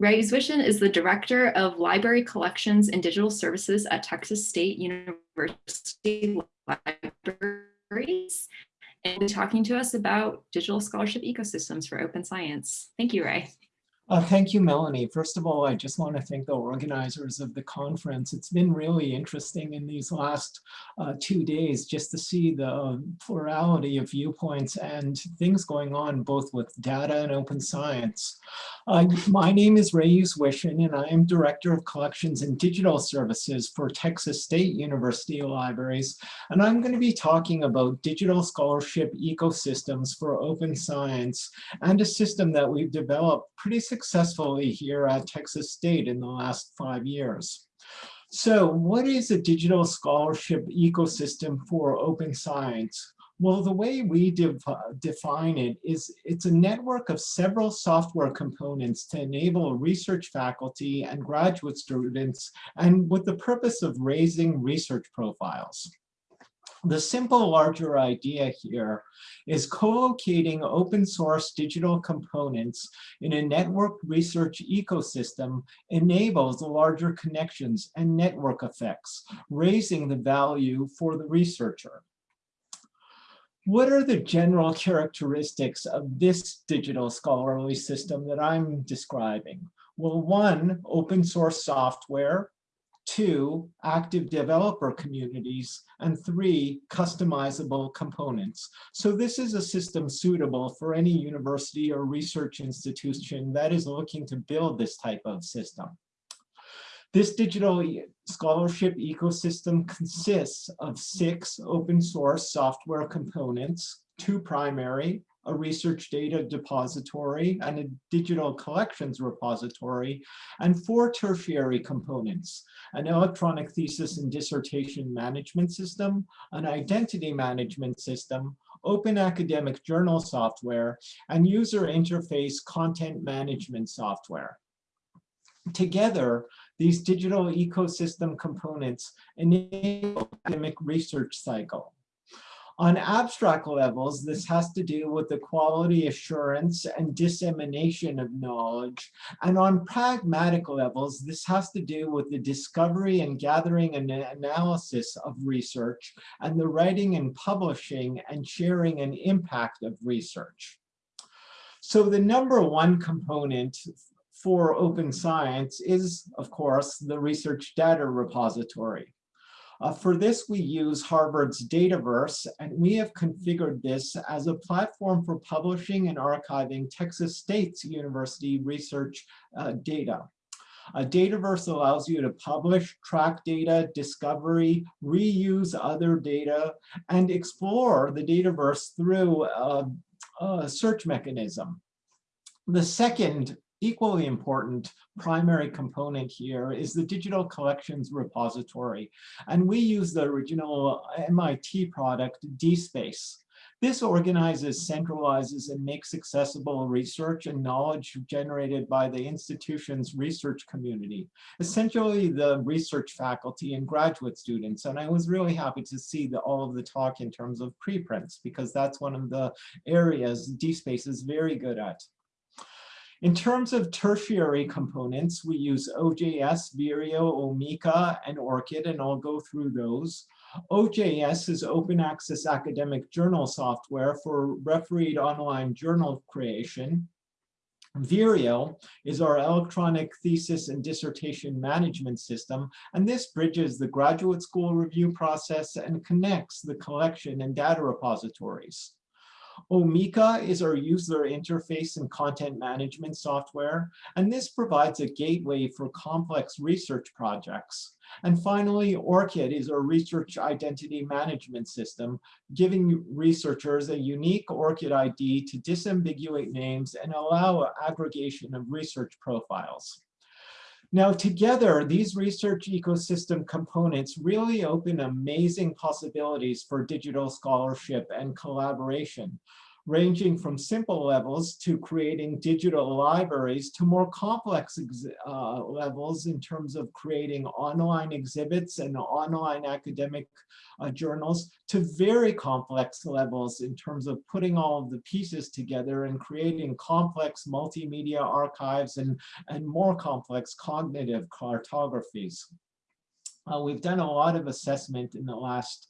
Ray Uzwyshyn is the Director of Library Collections and Digital Services at Texas State University Libraries and talking to us about digital scholarship ecosystems for open science. Thank you, Ray. Uh, thank you, Melanie. First of all, I just want to thank the organizers of the conference. It's been really interesting in these last uh, two days just to see the plurality of viewpoints and things going on both with data and open science. Uh, my name is Ray Uzwyshyn, and I am Director of Collections and Digital Services for Texas State University Libraries. And I'm going to be talking about digital scholarship ecosystems for open science and a system that we've developed pretty successfully here at Texas State in the last five years. So what is a digital scholarship ecosystem for open science? Well, the way we define it is it's a network of several software components to enable research faculty and graduate students and with the purpose of raising research profiles. The simple larger idea here is co-locating open source digital components in a networked research ecosystem enables larger connections and network effects, raising the value for the researcher. What are the general characteristics of this digital scholarly system that I'm describing? Well, one, open source software, two, active developer communities, and three, customizable components. So this is a system suitable for any university or research institution that is looking to build this type of system. This digital scholarship ecosystem consists of six open source software components, two primary, a research data depository and a digital collections repository, and four tertiary components, an electronic thesis and dissertation management system, an identity management system, open academic journal software, and user interface content management software. Together, these digital ecosystem components enable academic research cycle. On abstract levels, this has to do with the quality assurance and dissemination of knowledge. And on pragmatic levels, this has to do with the discovery and gathering and analysis of research and the writing and publishing and sharing and impact of research. So the number one component for open science is, of course, the research data repository. Uh, for this, we use Harvard's Dataverse, and we have configured this as a platform for publishing and archiving Texas State's University research uh, data. A Dataverse allows you to publish, track data, discovery, reuse other data, and explore the Dataverse through a, a search mechanism. The second equally important primary component here is the digital collections repository. And we use the original MIT product, DSpace. This organizes, centralizes, and makes accessible research and knowledge generated by the institution's research community, essentially the research faculty and graduate students. And I was really happy to see the, all of the talk in terms of preprints, because that's one of the areas DSpace is very good at. In terms of tertiary components, we use OJS, Vireo, Omeka, and ORCID, and I'll go through those. OJS is open access academic journal software for refereed online journal creation. Vireo is our electronic thesis and dissertation management system, and this bridges the graduate school review process and connects the collection and data repositories. Omeka is our user interface and content management software, and this provides a gateway for complex research projects. And finally, ORCID is our research identity management system, giving researchers a unique ORCID ID to disambiguate names and allow aggregation of research profiles. Now together, these research ecosystem components really open amazing possibilities for digital scholarship and collaboration. Ranging from simple levels to creating digital libraries to more complex uh, levels in terms of creating online exhibits and online academic uh, journals to very complex levels in terms of putting all of the pieces together and creating complex multimedia archives and, and more complex cognitive cartographies. Uh, we've done a lot of assessment in the last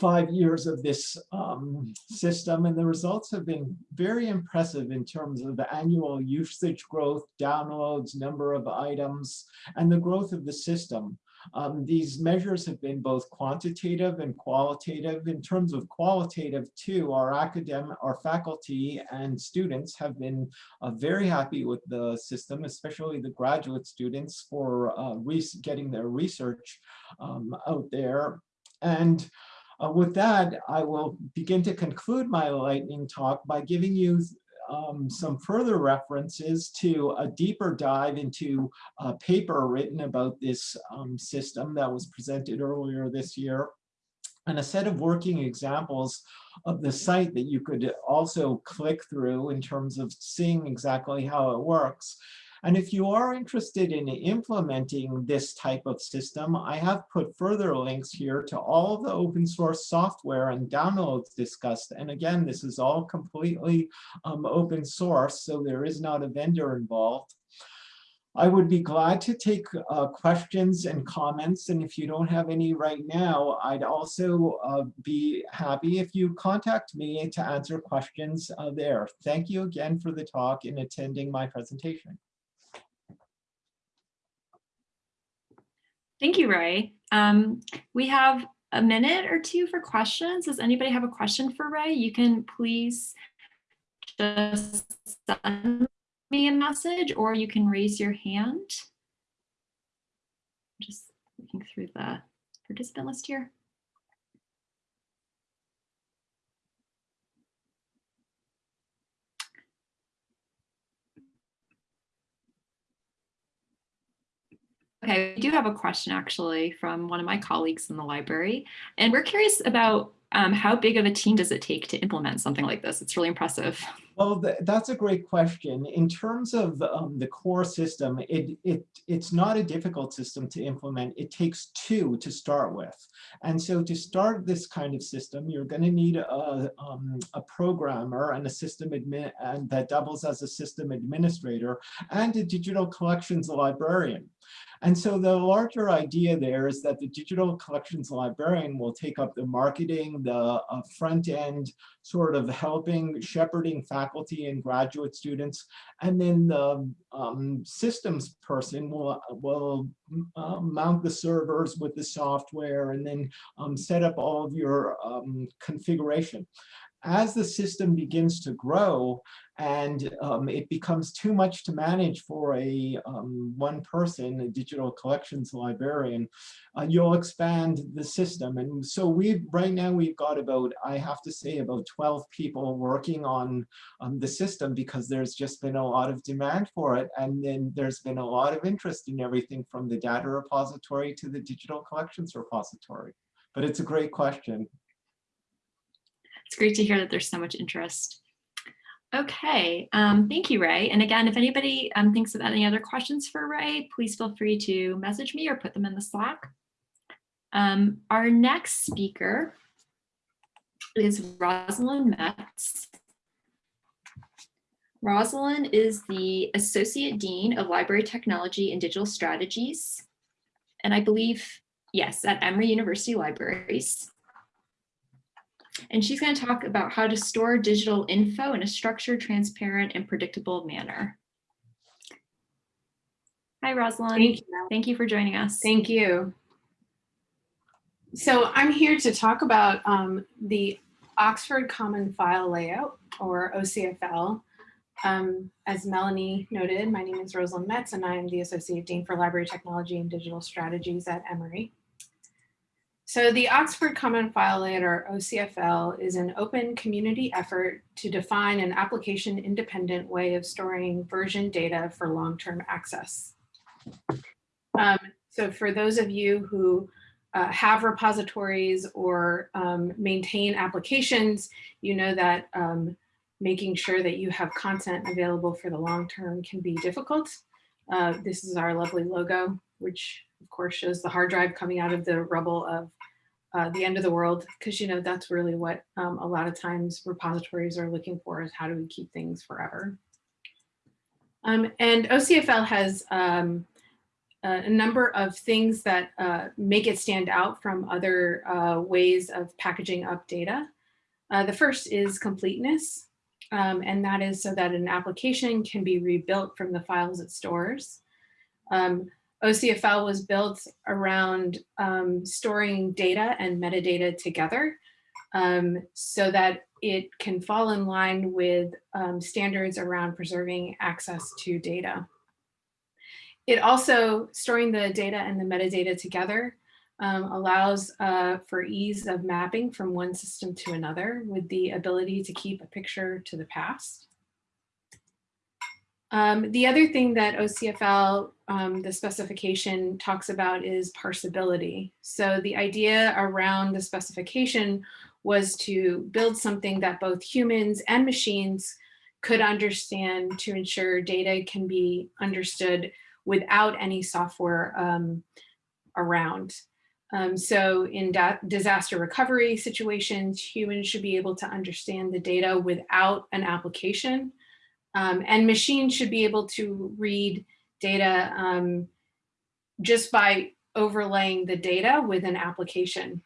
five years of this um, system, and the results have been very impressive in terms of the annual usage growth, downloads, number of items, and the growth of the system. Um, these measures have been both quantitative and qualitative. In terms of qualitative too, our academic, our faculty and students have been uh, very happy with the system, especially the graduate students for uh, getting their research um, out there. And uh, with that, I will begin to conclude my lightning talk by giving you um, some further references to a deeper dive into a paper written about this um, system that was presented earlier this year and a set of working examples of the site that you could also click through in terms of seeing exactly how it works. And if you are interested in implementing this type of system, I have put further links here to all the open source software and downloads discussed. And again, this is all completely um, open source, so there is not a vendor involved. I would be glad to take uh, questions and comments. And if you don't have any right now, I'd also uh, be happy if you contact me to answer questions uh, there. Thank you again for the talk and attending my presentation. Thank you, Ray. Um, we have a minute or two for questions. Does anybody have a question for Ray? You can please just send me a message or you can raise your hand. Just looking through the participant list here. Okay, we do have a question actually from one of my colleagues in the library, and we're curious about um, how big of a team does it take to implement something like this? It's really impressive. Well, th that's a great question. In terms of um, the core system, it, it, it's not a difficult system to implement. It takes two to start with. And so to start this kind of system, you're going to need a, um, a programmer and a system admin and that doubles as a system administrator and a digital collections librarian. And so the larger idea there is that the digital collections librarian will take up the marketing, the uh, front end sort of helping, shepherding faculty and graduate students. And then the um, systems person will, will uh, mount the servers with the software and then um, set up all of your um, configuration as the system begins to grow and um, it becomes too much to manage for a um, one person, a digital collections librarian, uh, you'll expand the system. And so we right now we've got about, I have to say about 12 people working on um, the system because there's just been a lot of demand for it. And then there's been a lot of interest in everything from the data repository to the digital collections repository. But it's a great question. It's great to hear that there's so much interest. Okay, um, thank you, Ray. And again, if anybody um, thinks of any other questions for Ray, please feel free to message me or put them in the Slack. Um, our next speaker is Rosalind Metz. Rosalind is the Associate Dean of Library Technology and Digital Strategies. And I believe, yes, at Emory University Libraries. And she's going to talk about how to store digital info in a structured, transparent, and predictable manner. Hi, Rosalind. Thank you. Thank you for joining us. Thank you. So I'm here to talk about um, the Oxford Common File Layout, or OCFL. Um, as Melanie noted, my name is Rosalind Metz, and I am the Associate Dean for Library Technology and Digital Strategies at Emory. So the Oxford Common File Layout, or OCFL, is an open community effort to define an application independent way of storing version data for long-term access. Um, so for those of you who uh, have repositories or um, maintain applications, you know that um, making sure that you have content available for the long term can be difficult. Uh, this is our lovely logo, which of course shows the hard drive coming out of the rubble of uh, the end of the world, because you know that's really what um, a lot of times repositories are looking for is how do we keep things forever. Um, and OCFL has um, a number of things that uh, make it stand out from other uh, ways of packaging up data. Uh, the first is completeness, um, and that is so that an application can be rebuilt from the files it stores. Um, OCFL was built around um, storing data and metadata together um, so that it can fall in line with um, standards around preserving access to data. It also, storing the data and the metadata together um, allows uh, for ease of mapping from one system to another with the ability to keep a picture to the past. Um, the other thing that OCFL, um, the specification talks about is parsability. So the idea around the specification was to build something that both humans and machines could understand to ensure data can be understood without any software um, around. Um, so in disaster recovery situations, humans should be able to understand the data without an application. Um, and machines should be able to read data um, just by overlaying the data with an application.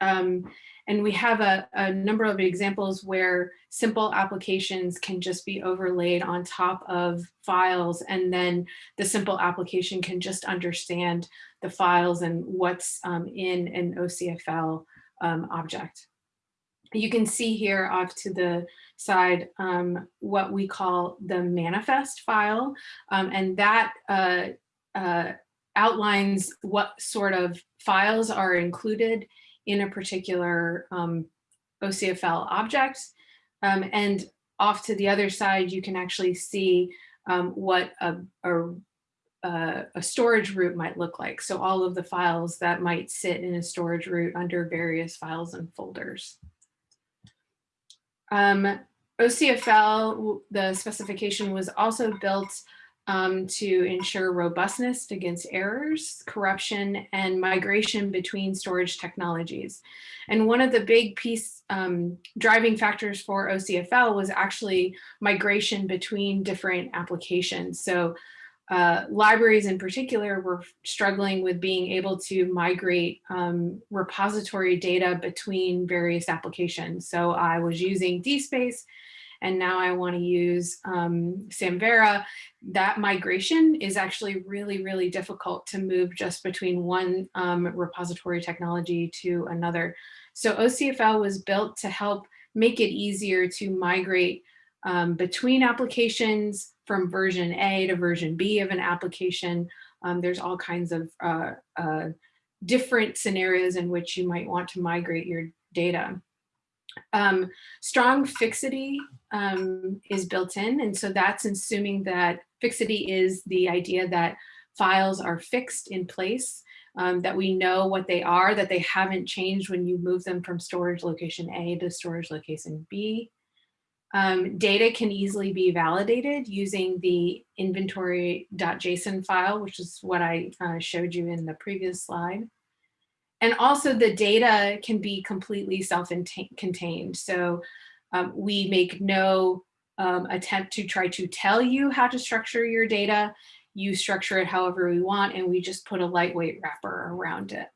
Um, and we have a, a, number of examples where simple applications can just be overlaid on top of files and then the simple application can just understand the files and what's um, in an OCFL um, object. You can see here off to the side um, what we call the manifest file um, and that uh, uh, outlines what sort of files are included in a particular um, OCFL object. Um, and off to the other side, you can actually see um, what a, a, a, storage root might look like. So all of the files that might sit in a storage root under various files and folders. Um, OCFL, the specification was also built um, to ensure robustness against errors, corruption, and migration between storage technologies. And one of the big piece um, driving factors for OCFL was actually migration between different applications. So uh, libraries in particular were struggling with being able to migrate um, repository data between various applications. So I was using DSpace and now I want to use um, Samvera, that migration is actually really, really difficult to move just between one um, repository technology to another. So OCFL was built to help make it easier to migrate um, between applications from version A to version B of an application. Um, there's all kinds of uh, uh, different scenarios in which you might want to migrate your data. Um, strong fixity um, is built in. And so that's assuming that fixity is the idea that files are fixed in place, um, that we know what they are, that they haven't changed when you move them from storage location A to storage location B. Um, data can easily be validated using the inventory.json file, which is what I uh, showed you in the previous slide. And also the data can be completely self-contained. So um, we make no um, attempt to try to tell you how to structure your data. You structure it however we want, and we just put a lightweight wrapper around it.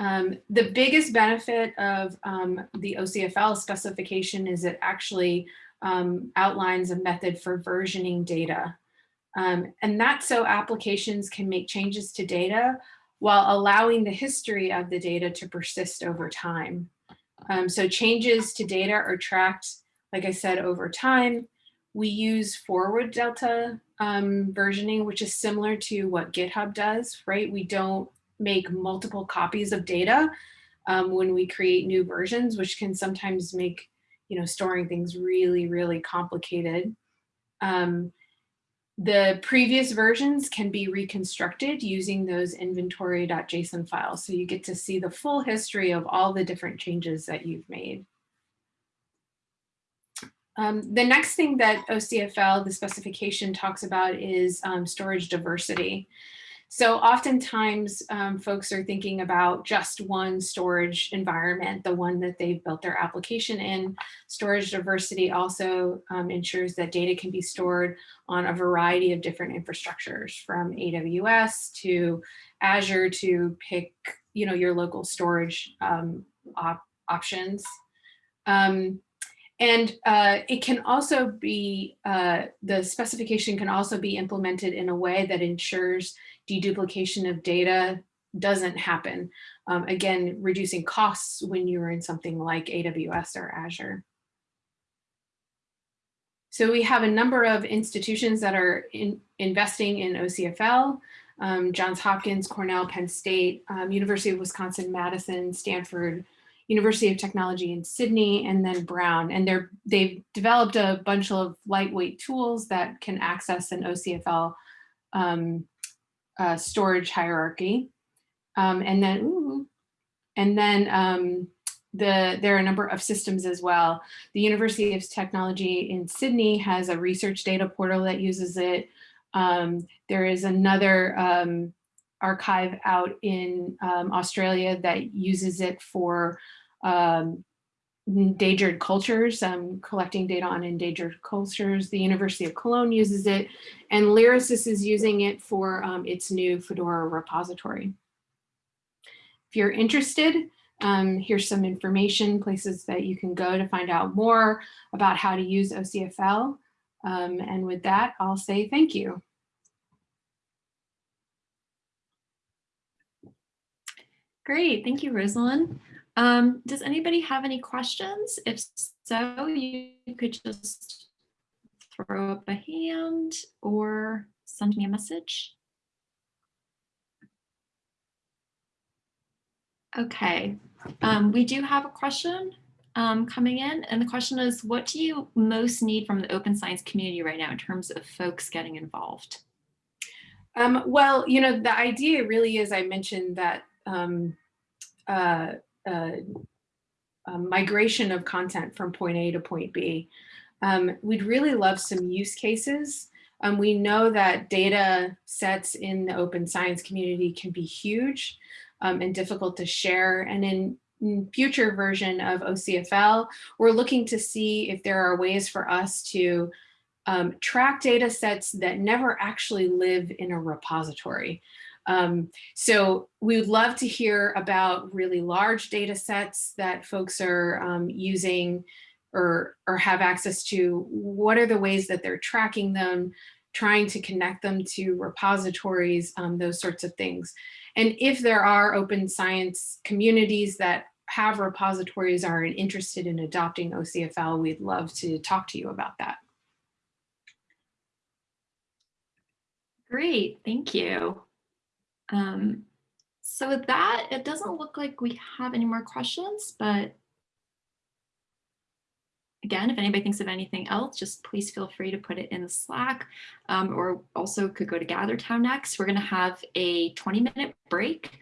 Um, the biggest benefit of um, the OCFL specification is it actually um, outlines a method for versioning data. Um, and that's so applications can make changes to data while allowing the history of the data to persist over time. Um, so changes to data are tracked, like I said, over time. We use forward delta um, versioning, which is similar to what GitHub does, right? We don't make multiple copies of data um, when we create new versions, which can sometimes make, you know, storing things really, really complicated. Um, the previous versions can be reconstructed using those inventory.json files. So you get to see the full history of all the different changes that you've made. Um, the next thing that OCFL, the specification talks about is um, storage diversity. So oftentimes um, folks are thinking about just one storage environment, the one that they've built their application in. Storage diversity also um, ensures that data can be stored on a variety of different infrastructures from AWS to Azure to pick you know, your local storage um, op options. Um, and uh, it can also be, uh, the specification can also be implemented in a way that ensures deduplication of data doesn't happen. Um, again, reducing costs when you're in something like AWS or Azure. So we have a number of institutions that are in, investing in OCFL, um, Johns Hopkins, Cornell, Penn State, um, University of Wisconsin, Madison, Stanford, University of Technology in Sydney, and then Brown. And they're, they've developed a bunch of lightweight tools that can access an OCFL um, uh, storage hierarchy. Um, and then, ooh, and then um, the, there are a number of systems as well. The University of Technology in Sydney has a research data portal that uses it. Um, there is another um, archive out in um, Australia that uses it for um, endangered cultures, um, collecting data on endangered cultures. The University of Cologne uses it, and Lyrasis is using it for um, its new Fedora repository. If you're interested, um, here's some information, places that you can go to find out more about how to use OCFL. Um, and with that, I'll say thank you. Great, thank you, Rosalind. Um, does anybody have any questions? If so, you could just throw up a hand or send me a message. Okay, um, we do have a question um, coming in, and the question is, what do you most need from the open science community right now in terms of folks getting involved? Um, well, you know, the idea really is, I mentioned that um, uh, uh, um, migration of content from point A to point B. Um, we'd really love some use cases. Um, we know that data sets in the open science community can be huge um, and difficult to share. And in, in future version of OCFL, we're looking to see if there are ways for us to um, track data sets that never actually live in a repository. Um, so we would love to hear about really large data sets that folks are um, using or, or have access to. What are the ways that they're tracking them, trying to connect them to repositories, um, those sorts of things. And if there are open science communities that have repositories are interested in adopting OCFL, we'd love to talk to you about that. Great, thank you. Um, so with that, it doesn't look like we have any more questions, but again, if anybody thinks of anything else, just please feel free to put it in the Slack um, or also could go to GatherTown next. We're going to have a 20 minute break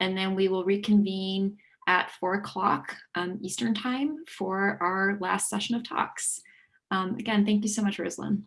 and then we will reconvene at four o'clock um, Eastern time for our last session of talks. Um, again, thank you so much, Rosalind.